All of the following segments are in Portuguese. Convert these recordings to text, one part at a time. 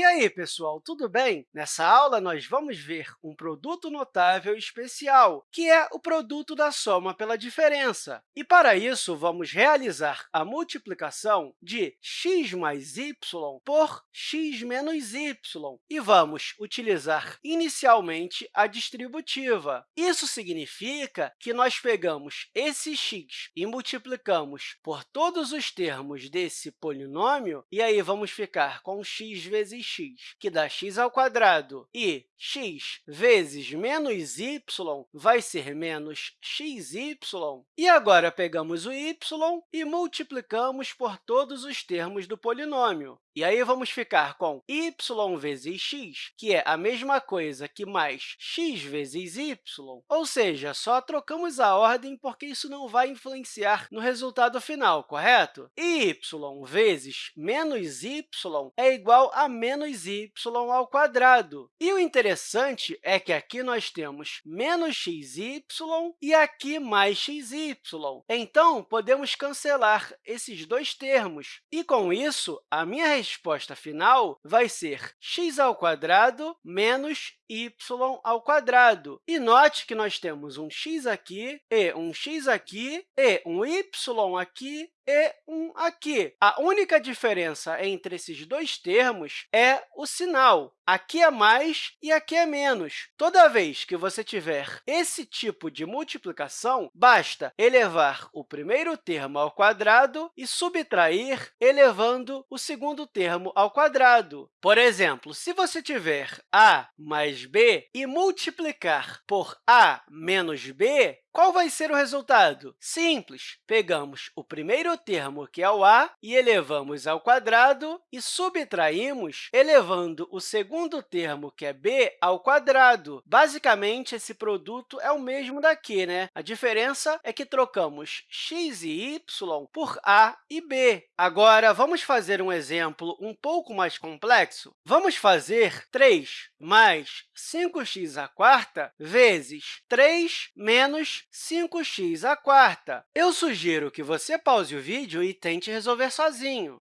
E aí, pessoal, tudo bem? Nessa aula, nós vamos ver um produto notável especial, que é o produto da soma pela diferença. E, para isso, vamos realizar a multiplicação de x mais y por x menos y, e vamos utilizar inicialmente a distributiva. Isso significa que nós pegamos esse x e multiplicamos por todos os termos desse polinômio, e aí vamos ficar com x vezes x, que dá x ao quadrado, e x vezes menos y vai ser menos xy. E agora pegamos o y e multiplicamos por todos os termos do polinômio. E aí vamos ficar com y vezes x, que é a mesma coisa que mais x vezes y, ou seja, só trocamos a ordem porque isso não vai influenciar no resultado final, correto? y vezes menos y é igual a menos y ao quadrado. E o interessante é que aqui nós temos menos xy e aqui mais xy. Então, podemos cancelar esses dois termos. E, com isso, a minha resposta final vai ser x ao quadrado menos y ao quadrado. E note que nós temos um x aqui, e um x aqui, e um y aqui, e um aqui. A única diferença entre esses dois termos é o sinal. Aqui é mais e aqui é menos. Toda vez que você tiver esse tipo de multiplicação, basta elevar o primeiro termo ao quadrado e subtrair elevando o segundo termo ao quadrado. Por exemplo, se você tiver a mais b e multiplicar por a menos b, qual vai ser o resultado? Simples. Pegamos o primeiro termo, que é o a, e elevamos ao quadrado, e subtraímos elevando o segundo termo, que é b, ao quadrado. Basicamente, esse produto é o mesmo daqui. Né? A diferença é que trocamos x e y por a e b. Agora, vamos fazer um exemplo um pouco mais complexo? Vamos fazer 3 mais 5x à quarta vezes 3 menos 5x à quarta. Eu sugiro que você pause o vídeo e tente resolver sozinho.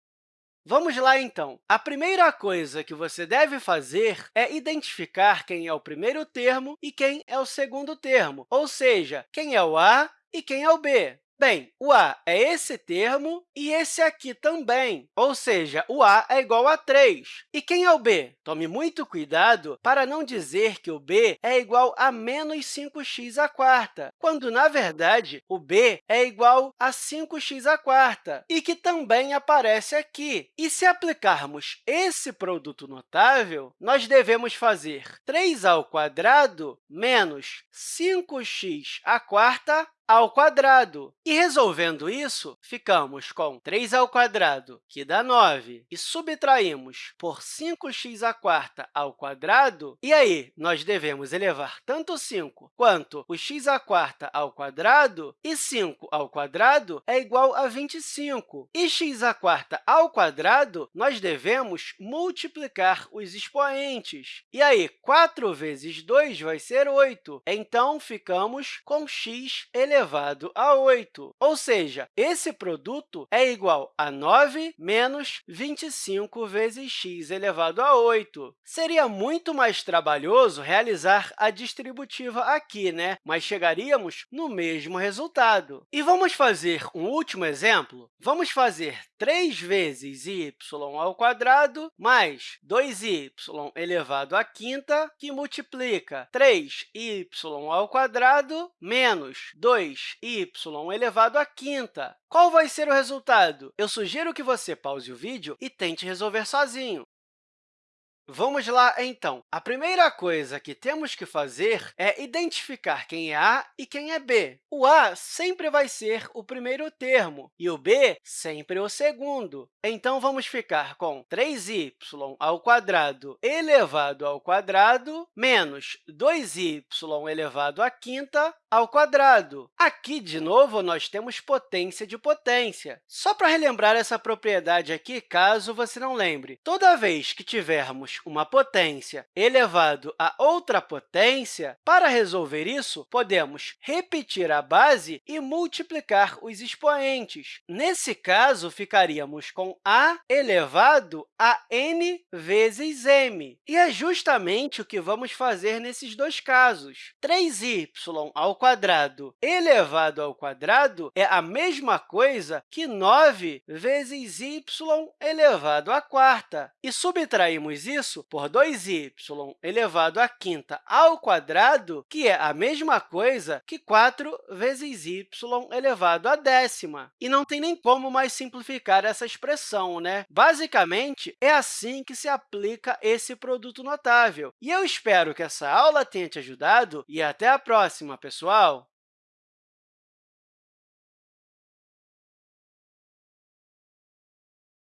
Vamos lá, então. A primeira coisa que você deve fazer é identificar quem é o primeiro termo e quem é o segundo termo, ou seja, quem é o a e quem é o b. Bem, o a é esse termo e esse aqui também, ou seja, o a é igual a 3. E quem é o b? Tome muito cuidado para não dizer que o b é igual a menos 5x à quarta, quando, na verdade, o b é igual a 5x à quarta, e que também aparece aqui. E se aplicarmos esse produto notável, nós devemos fazer 3 ao quadrado menos 5x à quarta ao quadrado. E resolvendo isso, ficamos com 3 ao quadrado, que dá 9, e subtraímos por 5x à quarta ao quadrado, e aí nós devemos elevar tanto 5 quanto o x à quarta ao quadrado, e 5 ao quadrado é igual a 25. E x à quarta ao quadrado, nós devemos multiplicar os expoentes. E aí, 4 vezes 2 vai ser 8. Então, ficamos com x elevado elevado a 8. Ou seja, esse produto é igual a 9 menos 25 vezes x elevado a 8. Seria muito mais trabalhoso realizar a distributiva aqui, né? mas chegaríamos no mesmo resultado. E vamos fazer um último exemplo? Vamos fazer 3 vezes y ao quadrado mais 2y elevado à quinta, que multiplica 3y ao quadrado menos 2 2y elevado à quinta. Qual vai ser o resultado? Eu sugiro que você pause o vídeo e tente resolver sozinho. Vamos lá, então. A primeira coisa que temos que fazer é identificar quem é A e quem é B. O A sempre vai ser o primeiro termo e o B sempre o segundo. Então, vamos ficar com 3y ao quadrado elevado ao quadrado menos 2y elevado à quinta ao quadrado. Aqui, de novo, nós temos potência de potência. Só para relembrar essa propriedade aqui, caso você não lembre, toda vez que tivermos uma potência elevado a outra potência, para resolver isso, podemos repetir a base e multiplicar os expoentes. Nesse caso, ficaríamos com a elevado a n vezes m. E é justamente o que vamos fazer nesses dois casos. 3y ao quadrado elevado ao quadrado é a mesma coisa que 9 vezes y elevado à quarta. E subtraímos isso por 2y elevado à quinta ao quadrado, que é a mesma coisa que 4 vezes y elevado à décima. E não tem nem como mais simplificar essa expressão, né? Basicamente, é assim que se aplica esse produto notável. E eu espero que essa aula tenha te ajudado e até a próxima, pessoal! wow.